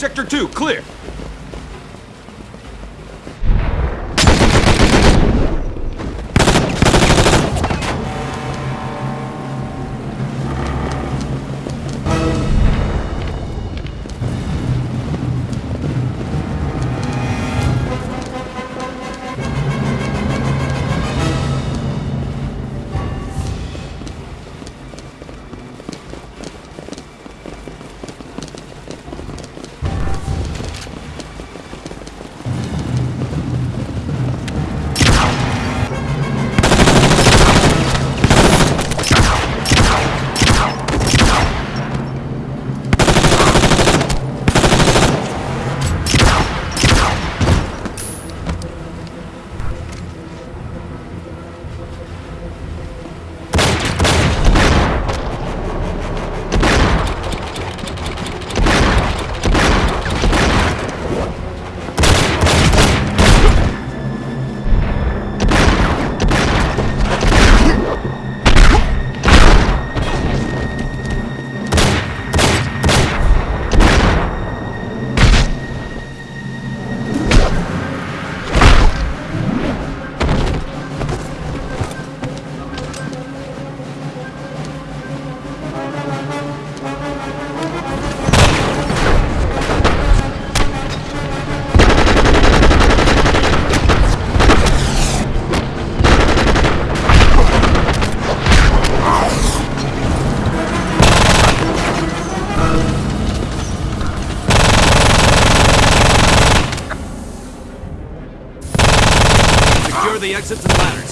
Sector 2, clear. the exit to the ladders.